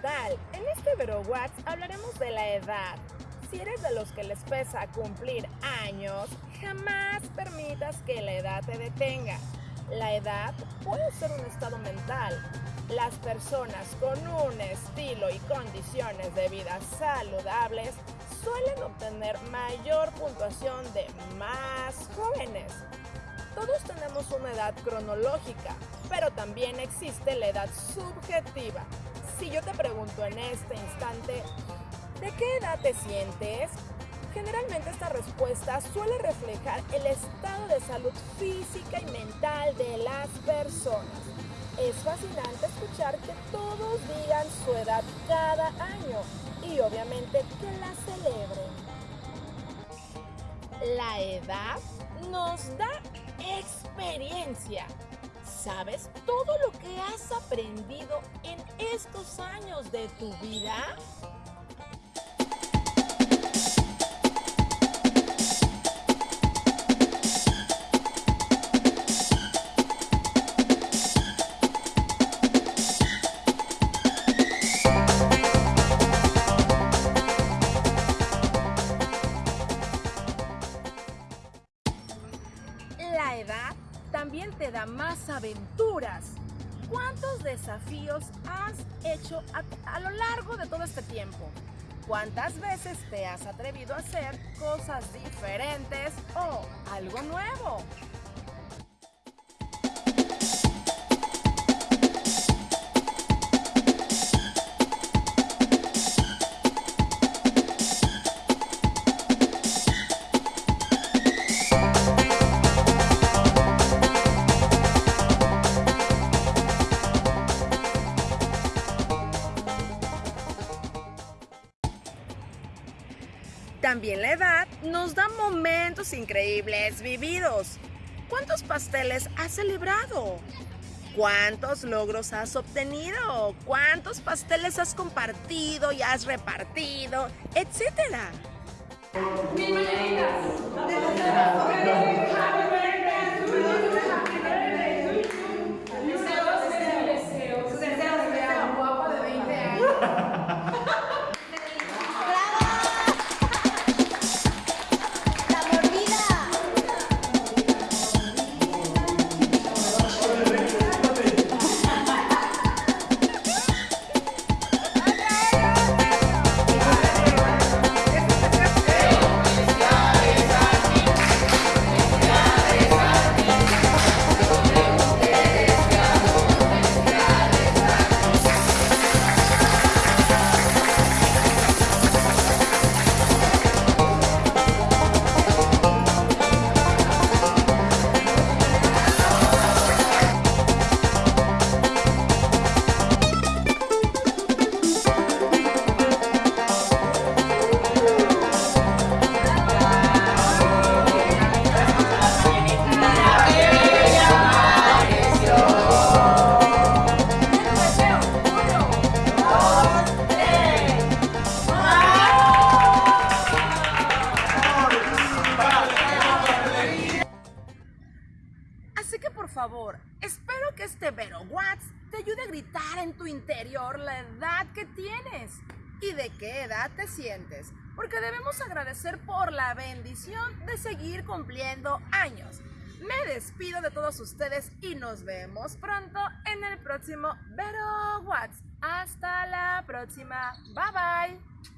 tal? En este VeroWatts hablaremos de la edad. Si eres de los que les pesa cumplir años, jamás permitas que la edad te detenga. La edad puede ser un estado mental. Las personas con un estilo y condiciones de vida saludables suelen obtener mayor puntuación de más jóvenes. Todos tenemos una edad cronológica, pero también existe la edad subjetiva. Si yo te pregunto en este instante, ¿de qué edad te sientes? Generalmente esta respuesta suele reflejar el estado de salud física y mental de las personas. Es fascinante escuchar que todos digan su edad cada año y obviamente que la celebren. La edad nos da experiencia. ¿Sabes todo lo que has aprendido en estos años de tu vida? Te da más aventuras. ¿Cuántos desafíos has hecho a, a, lo largo de todo este tiempo? ¿Cuántas veces te has atrevido a hacer cosas diferentes o algo nuevo? También la edad nos da momentos increíbles vividos. ¿Cuántos pasteles has celebrado? ¿Cuántos logros has obtenido? ¿Cuántos pasteles has compartido y has repartido? Etcétera. Espero que este Vero Watts te ayude a gritar en tu interior la edad que tienes y de qué edad te sientes, porque debemos agradecer por la bendición de seguir cumpliendo años. Me despido de todos ustedes y nos vemos pronto en el próximo Vero Watts. Hasta la próxima. Bye bye.